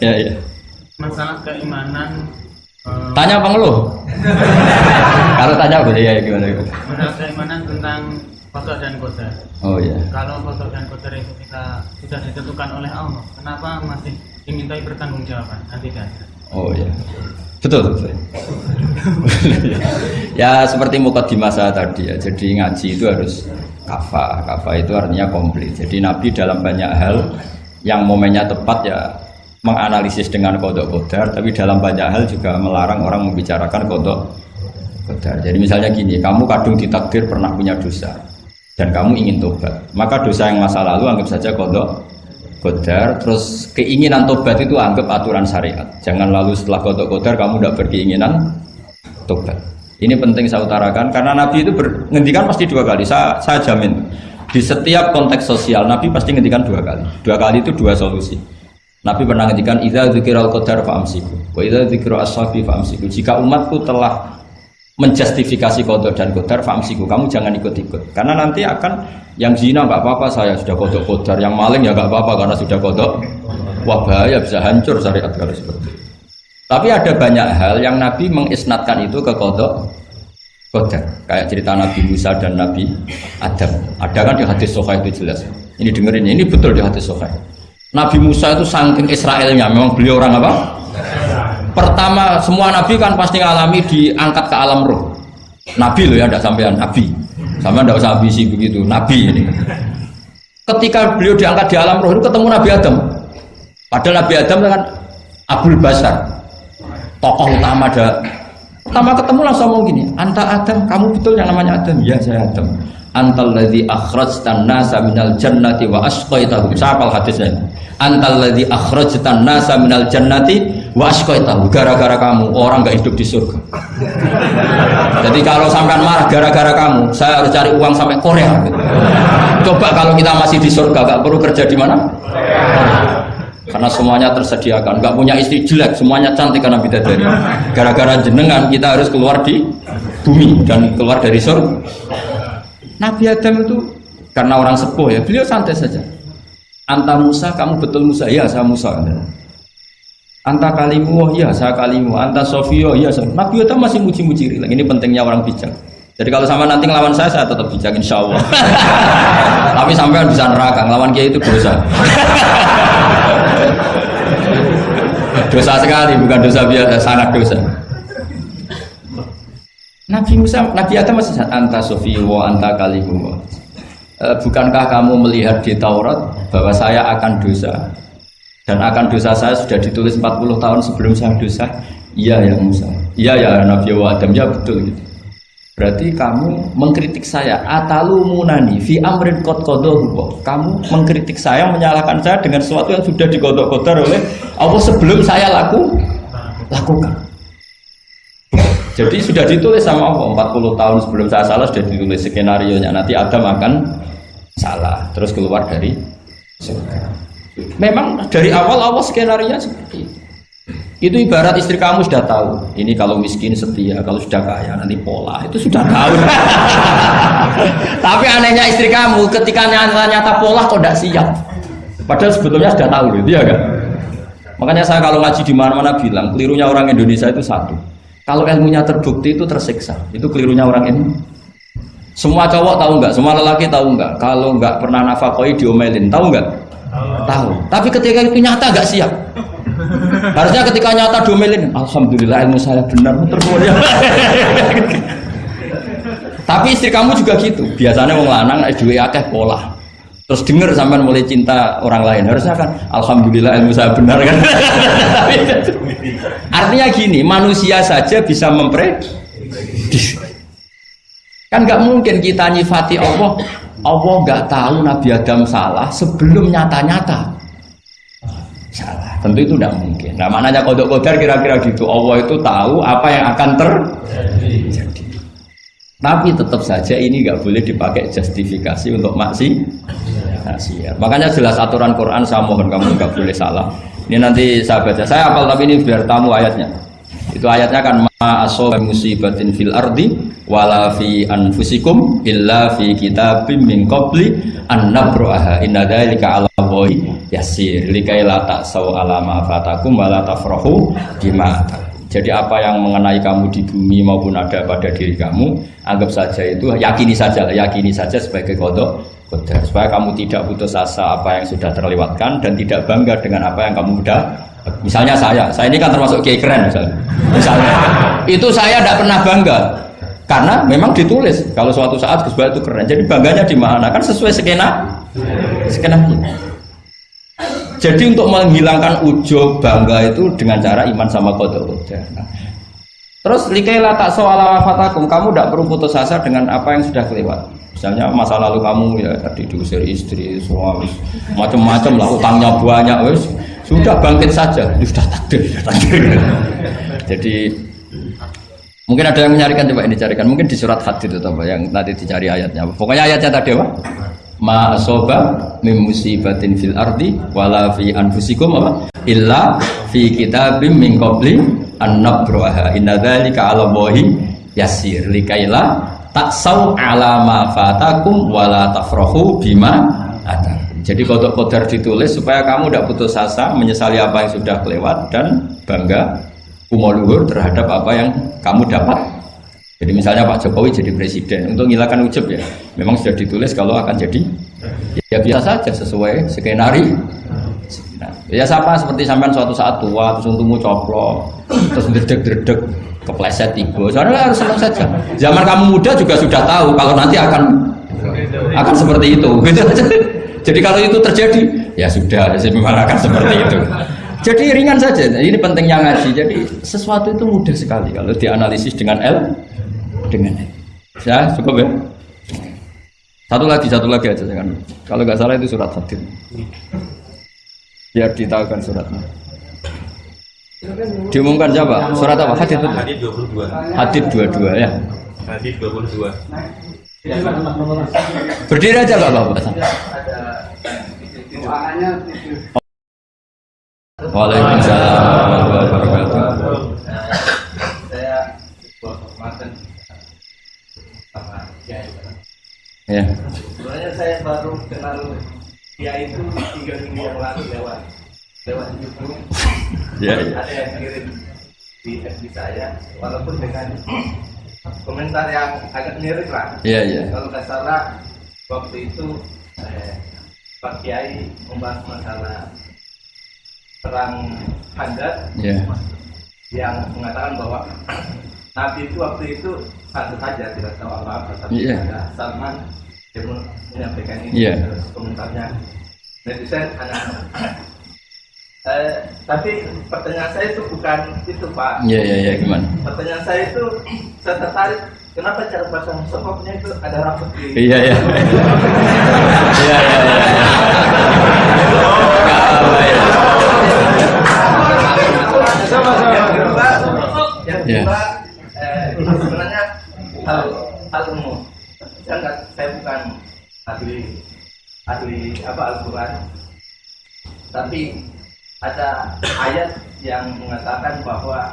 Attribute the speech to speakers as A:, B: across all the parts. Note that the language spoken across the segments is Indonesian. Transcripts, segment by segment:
A: Ya, ya.
B: masalah keimanan eh,
A: Tanya apa ngeluh? Kalau tanya boleh ya gimana? gimana?
B: masalah keimanan tentang kodok dan kodar.
A: Oh iya.
B: Kalau kodok dan kodar itu kita sudah ditentukan oleh Allah, kenapa masih dimintai pertanggungjawaban? Nanti kan.
A: Oh iya. Betul. betul. ya seperti di masa tadi ya. Jadi ngaji itu harus kafa. Kafa itu artinya komplit. Jadi Nabi dalam banyak hal yang momennya tepat ya menganalisis dengan kodok kodar, tapi dalam banyak hal juga melarang orang membicarakan kodok kodar. Jadi misalnya gini, kamu kadung ditakdir pernah punya dosa dan kamu ingin tobat, maka dosa yang masa lalu anggap saja kodok kodar. Terus keinginan tobat itu anggap aturan syariat. Jangan lalu setelah kodok kodar kamu tidak berkeinginan tobat. Ini penting saya utarakan karena Nabi itu menghentikan pasti dua kali. Saya, saya jamin di setiap konteks sosial Nabi pasti menghentikan dua kali. Dua kali itu dua solusi Nabi pernah menghentikan idza dzikiral qadar fa'amsiku. Wa idza dzikra ashabi fa'amsiku. Jika umatku telah menjustifikasi kodok dan kodar famsiku kamu jangan ikut-ikut. Karena nanti akan yang zina nggak apa-apa saya sudah kodok kodar yang maling ya nggak apa-apa karena sudah kodok wah bahaya bisa hancur syariat kalau seperti itu. Tapi ada banyak hal yang Nabi mengisnatkan itu ke kodok kodar kayak cerita Nabi Musa dan Nabi Adam. Ada kan di hadis Sofa itu jelas. Ini dengerin ini betul di hadis Sofa Nabi Musa itu saking Israelnya. Memang beliau orang apa? Pertama semua nabi kan pasti ngalami diangkat ke alam roh. Nabi loh ya tidak sampean nabi. Sama tidak usah ambisi begitu nabi ini. Ketika beliau diangkat di alam roh itu ketemu Nabi Adam. Padahal Nabi Adam kan Abdul Basar tokoh utama ada pertama ketemu langsung ngomong gini anta Adam kamu betul yang namanya Adam? Ya saya Adam antal ladzi akhrajtan nasa minal jannati wa asqaitahum siapa hadisnya antal ladzi akhrajtan nasa minal jannati wa asqaitahum gara-gara kamu orang nggak hidup di surga. Jadi kalau sampean marah gara-gara kamu saya harus cari uang sampai Korea. Coba kalau kita masih di surga nggak perlu kerja di mana? Karena semuanya tersediakan. Nggak punya istri jelek semuanya cantik karena bidadari. Gara-gara jenengan kita harus keluar di bumi dan keluar dari surga Nabi Adam itu karena orang sepuh ya beliau santai saja. Anta Musa kamu betul Musa? Ya saya Musa. Anta kalimu oh ya saya kalimu. Anta Sofio ya saya Nabi Adam masih muji-muji. Rilek ini pentingnya orang bijak. Jadi kalau sama nanti ngelawan saya saya tetap bijak insya Allah. Tapi sampai bisa neraka ngelawan kiai itu dosa. Dosa sekali bukan dosa biasa sangat dosa Nabi Musa, Nabi Adam masih anta sofi wa anta kalimu. E, bukankah kamu melihat di Taurat bahwa saya akan dosa dan akan dosa saya sudah ditulis 40 tahun sebelum saya dosa? Iya ya Musa. Iya ya Nabi Adam ya betul gitu. Berarti kamu mengkritik saya atalu munani fi amrin kot Kamu mengkritik saya, menyalahkan saya dengan sesuatu yang sudah digodok-godok oleh Allah sebelum saya laku lakukan. Jadi sudah ditulis sama Allah 40 tahun sebelum saya salah sudah ditulis skenario nya nanti Adam akan salah terus keluar dari surga. Memang dari awal Allah skenario seperti itu. Itu ibarat istri kamu sudah tahu. Ini kalau miskin setia, kalau sudah kaya nanti pola. Itu sudah tahu. Tapi anehnya istri kamu ketika nyata-nyata pola kok tidak siap. Padahal sebetulnya sudah tahu gitu ya kan. Makanya saya kalau ngaji di mana-mana bilang kelirunya orang Indonesia itu satu. Kalau ilmunya terbukti itu tersiksa. Itu kelirunya orang ini. Semua cowok tahu nggak? Semua lelaki tahu nggak? Kalau nggak pernah nafakoi diomelin, tahu nggak? Tahu. Tapi ketika itu nyata nggak siap. Harusnya ketika nyata diomelin, alhamdulillah ilmu saya benar termulia. Tapi istri kamu juga gitu. Biasanya mau lanang dua akeh pola. Terus dengar sampai mulai cinta orang lain. Harusnya kan alhamdulillah ilmu saya benar kan. Artinya gini, manusia saja bisa memprediksi. Kan nggak mungkin kita nyifati Allah, Allah nggak tahu Nabi Adam salah sebelum nyata-nyata salah. Tentu itu tidak mungkin. Nah maknanya kodok kodar kira-kira gitu. Allah itu tahu apa yang akan terjadi. Tapi tetap saja ini nggak boleh dipakai justifikasi untuk maksi. Maksiat. Makanya jelas aturan Quran saya mohon kamu nggak boleh salah. Ini nanti saya baca. Saya apal tapi ini biar tamu ayatnya. Itu ayatnya kan ma asoba musibatin fil ardi wala fi anfusikum illa fi kitabim min qabli an nabraha inna dzalika 'ala Allahi yasir likai la ta'sau ala ma fatakum wa la tafrahu bima. Jadi apa yang mengenai kamu di bumi maupun ada pada diri kamu, anggap saja itu yakini saja, yakini saja sebagai kodok kodar. Supaya kamu tidak putus asa apa yang sudah terlewatkan dan tidak bangga dengan apa yang kamu sudah misalnya saya saya ini kan termasuk kiai keren misalnya. Misalnya itu saya tidak pernah bangga. Karena memang ditulis kalau suatu saat Gus itu keren jadi bangganya di mana? Kan sesuai skena skena jadi untuk menghilangkan ujub bangga itu dengan cara iman sama kodok nah, terus likailah tak soal wafatakum kamu tidak perlu putus asa dengan apa yang sudah kelewat. Misalnya masa lalu kamu ya tadi diusir istri suami macam-macam lah utangnya banyak wes sudah bangkit saja. Sudah takdir sudah takdir. Jadi mungkin ada yang mencarikan coba ini carikan. Mungkin di surat hadid itu yang nanti dicari ayatnya. Pokoknya ayatnya tadi apa ma asoba mim musibatin fil ardi wala fi anfusikum apa illa fi kitabim min qabli an nabraha inna dzalika 'ala Allahi yasir likaila taksau ala ma fatakum wala tafrahu bima ada. Jadi kodok kodar ditulis supaya kamu tidak putus asa menyesali apa yang sudah kelewat dan bangga umur terhadap apa yang kamu dapat. Jadi misalnya Pak Jokowi jadi presiden untuk menghilangkan ujub ya, memang sudah ditulis kalau akan jadi ya biasa saja sesuai skenario. Nah, ya siapa seperti sampean suatu saat tua terus untukmu coplok terus dredeg-dredeg kepleset tiga soalnya harus senang saja. Zaman kamu muda juga sudah tahu kalau nanti akan akan seperti itu. Gitu jadi kalau itu terjadi ya sudah ya memang akan seperti itu. Jadi ringan saja. Ini pentingnya ngaji. Jadi sesuatu itu mudah sekali. Kalau dianalisis dengan L dengan ya cukup ya satu lagi satu lagi aja jangan kalau nggak salah itu surat hadid biar ditahukan suratnya Diumumkan siapa? Surat apa? Hadid betul?
C: Hadid 22.
A: Hadid 22 ya.
C: Hadid 22.
A: Berdiri aja Pak Bapak. Waalaikumsalam warahmatullahi wabarakatuh.
D: saya mantan sama Kiai.
A: Ya.
D: Sebenarnya saya baru kenal Kiai itu tiga minggu yang lalu lewat lewat YouTube.
A: Ya, ya.
D: Ada yang kirim di FB saya, walaupun dengan komentar yang agak mirip lah.
A: Iya, iya.
D: Kalau nggak salah waktu itu eh, Pak Kiai membahas masalah perang Handar
A: Ya.
D: yang mengatakan bahwa Nabi itu waktu itu satu saja tidak tahu apa-apa tapi
A: Iya.
D: ada Salman yang menyampaikan ini
A: Iya.
D: terus komentarnya netizen anak eh, tapi pertanyaan saya itu bukan itu Pak
A: Iya, iya, iya, gimana?
D: pertanyaan saya itu saya tertarik kenapa cara pasang sokoknya itu ada rambut di
A: Iya, iya. Iya, iya, iya. Apa ya?
D: yang kedua yang
A: Ya.
D: kedua eh, ini sebenarnya hal hal umum saya nggak saya bukan ahli ahli apa Al-Quran tapi ada ayat yang mengatakan bahwa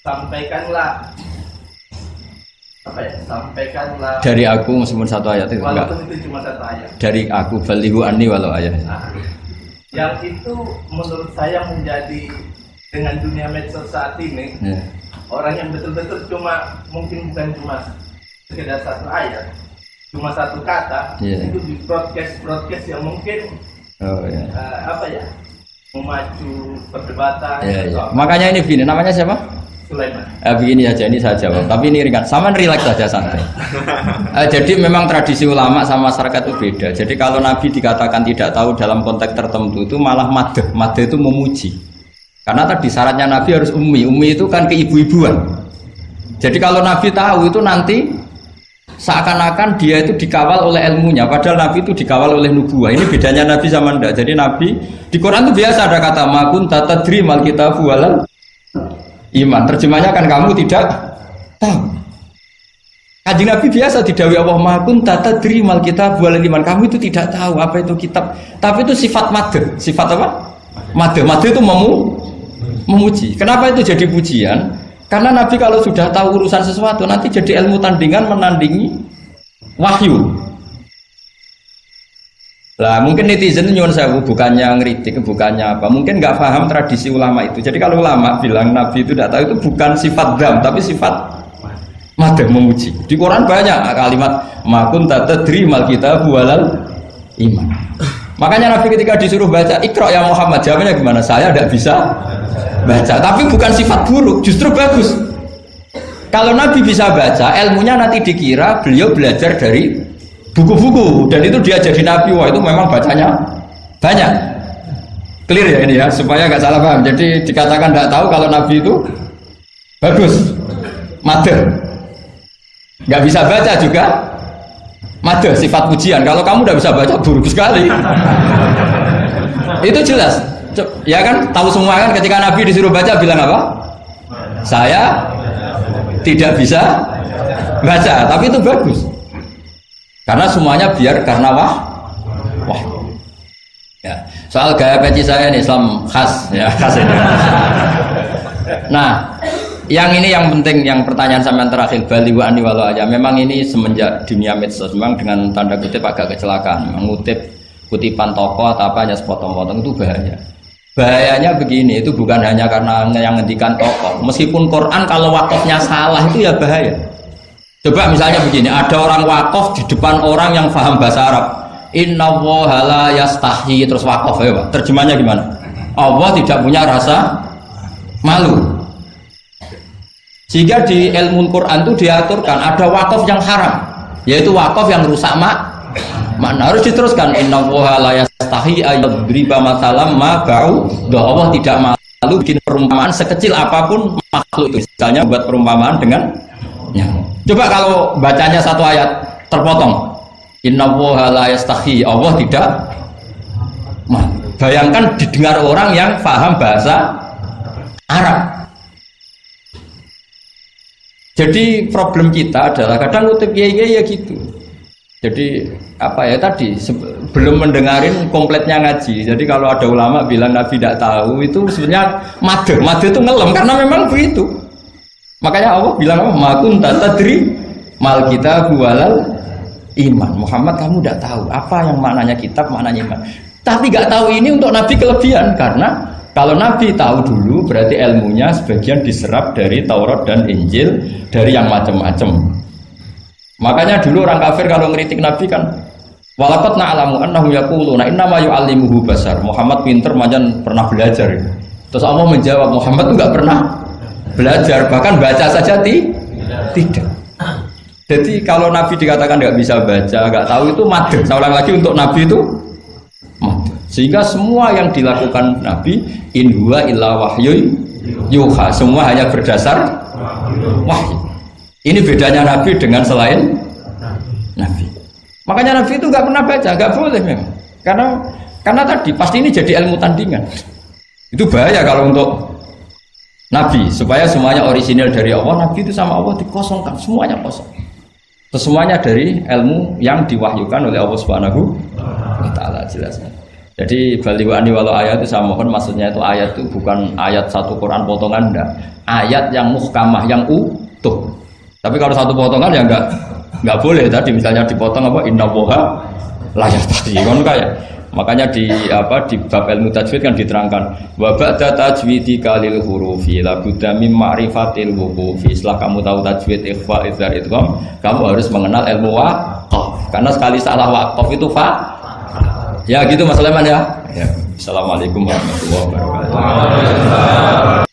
D: sampaikanlah apa ya sampaikanlah
A: Dari aku meskipun satu ayat itu enggak.
D: itu cuma satu ayat
A: Dari aku balihu ani walau ayat.
D: Nah, yang itu menurut saya menjadi dengan dunia medsos saat ini
A: Ya.
D: orang yang betul-betul cuma mungkin bukan cuma sekedar satu ayat cuma satu kata
A: Iya.
D: itu di broadcast broadcast yang mungkin
A: Oh ya.
D: eh, apa ya memacu perdebatan
A: Ya,
D: atau
A: ya.
D: apa.
A: Makanya ini begini, namanya siapa?
D: Sulaiman
A: Eh, begini aja, ini saya jawab. Tapi ini ringan. Sama relax saja santai. Eh, jadi memang tradisi ulama sama masyarakat itu beda. Jadi kalau Nabi dikatakan tidak tahu dalam konteks tertentu itu malah madeh. Madeh itu memuji. Karena tadi syaratnya Nabi harus ummi. Ummi itu kan keibu-ibuan. Jadi kalau Nabi tahu itu nanti seakan-akan dia itu dikawal oleh ilmunya. Padahal Nabi itu dikawal oleh nubuah. Ini bedanya Nabi sama ndak. Jadi Nabi di Quran itu biasa ada kata makun tatadri mal kitabu walal iman. Terjemahnya kan kamu tidak tahu. Kanjeng Nabi biasa didawi Allah makun tata mal kitab wal iman. Kamu itu tidak tahu apa itu kitab. Tapi itu sifat made. Sifat apa? Made. Made itu memu memuji. Kenapa itu jadi pujian? Karena Nabi kalau sudah tahu urusan sesuatu nanti jadi ilmu tandingan menandingi wahyu. Lah mungkin netizen nyuwun sewu bukannya ngeritik, bukannya apa. Mungkin nggak paham tradisi ulama itu. Jadi kalau ulama bilang Nabi itu tidak tahu itu bukan sifat dam, tapi sifat madam memuji. Di Quran banyak kalimat makun tadri mal kita bualal iman. Makanya Nabi ketika disuruh baca Iqra ya Muhammad jawabnya gimana? Saya tidak bisa baca. Tapi bukan sifat buruk, justru bagus. Kalau Nabi bisa baca, ilmunya nanti dikira beliau belajar dari buku-buku. Dan itu dia jadi nabi. Wah itu memang bacanya banyak. Clear ya ini ya? Supaya nggak salah paham. Jadi dikatakan tidak tahu kalau nabi itu bagus mater nggak bisa baca juga mater sifat pujian. Kalau kamu udah bisa baca buruk sekali. Itu jelas. Ya kan? Tahu semua kan? Ketika nabi disuruh baca bilang apa? Saya tidak bisa baca. Tapi itu bagus. Karena semuanya biar karena wah wah. Ya. Soal gaya peci saya ini Islam khas. Ya khas ini. Nah, yang ini yang penting yang pertanyaan yang terakhir Bali wa ani walau aja. Memang ini semenjak dunia medsos memang dengan tanda kutip agak kecelakaan mengutip kutipan toko atau apa hanya sepotong-potong itu bahaya. Bahayanya begini, itu bukan hanya karena yang ngendikan tokoh. Meskipun Quran kalau wakafnya salah itu ya bahaya. Coba misalnya begini, ada orang wakaf di depan orang yang paham bahasa Arab. Inna la yastahi terus wakaf ya Pak. Terjemahnya gimana? Allah tidak punya rasa malu. Sehingga di ilmu Quran itu diaturkan ada wakaf yang haram, yaitu wakaf yang rusak mak. Makna harus diteruskan Inna la yastahi ayyadriba matalam ma ba'u. Allah tidak malu bikin perumpamaan sekecil apa pun makhluk itu. Misalnya buat perumpamaan dengan nyamuk. Coba kalau bacanya satu ayat terpotong. Inna la yastahi. Allah tidak Bayangkan didengar orang yang paham bahasa Arab. Jadi problem kita adalah kadang ngutip ya ya gitu. Jadi apa ya tadi belum mendengarin kompletnya ngaji. Jadi kalau ada ulama bilang Nabi tidak tahu itu sebenarnya made, made itu ngelem karena memang begitu. Makanya Allah bilang apa? Makun tadri mal kita bualal iman. Muhammad kamu tidak tahu apa yang maknanya kitab, maknanya iman. Tapi nggak tahu ini untuk Nabi kelebihan karena kalau Nabi tahu dulu berarti ilmunya sebagian diserap dari Taurat dan Injil dari yang macam-macam. Makanya dulu orang kafir kalau ngeritik Nabi kan Walakot na'alamu annahu yaquluna innama yu'allimuhu basar. Muhammad pinter macam pernah belajar. Terus Allah menjawab Muhammad enggak pernah belajar bahkan baca saja ti tidak jadi kalau Nabi dikatakan nggak bisa baca nggak tahu itu madem saya ulang lagi untuk Nabi itu sehingga semua yang dilakukan Nabi in huwa illa wahyu yuha. Semua hanya berdasar wahyu. Ini bedanya Nabi dengan selain Nabi. Makanya Nabi itu nggak pernah baca nggak boleh memang. Karena karena tadi pasti ini jadi ilmu tandingan. Itu bahaya kalau untuk Nabi supaya semuanya orisinil dari Allah Nabi itu sama Allah dikosongkan semuanya kosong. Semuanya dari ilmu yang diwahyukan oleh Allah Subhanahu wa taala jelasnya jadi baliwani walau ayat itu saya mohon maksudnya itu ayat itu bukan ayat satu Quran potongan enggak ayat yang muhkamah yang utuh tapi kalau satu potongan ya enggak enggak boleh tadi misalnya dipotong apa inna boha layak tadi kan kayak Makanya di apa di bab ilmu tajwid kan diterangkan wa ba'da tajwidi kalil hurufi la budda mim ma'rifatil wuqufi. Setelah kamu tahu tajwid ikhfa idzar idgham, kamu harus mengenal ilmu waqaf. Karena sekali salah waqaf itu fa Ya gitu Mas Leman ya. ya. Assalamualaikum warahmatullahi wabarakatuh.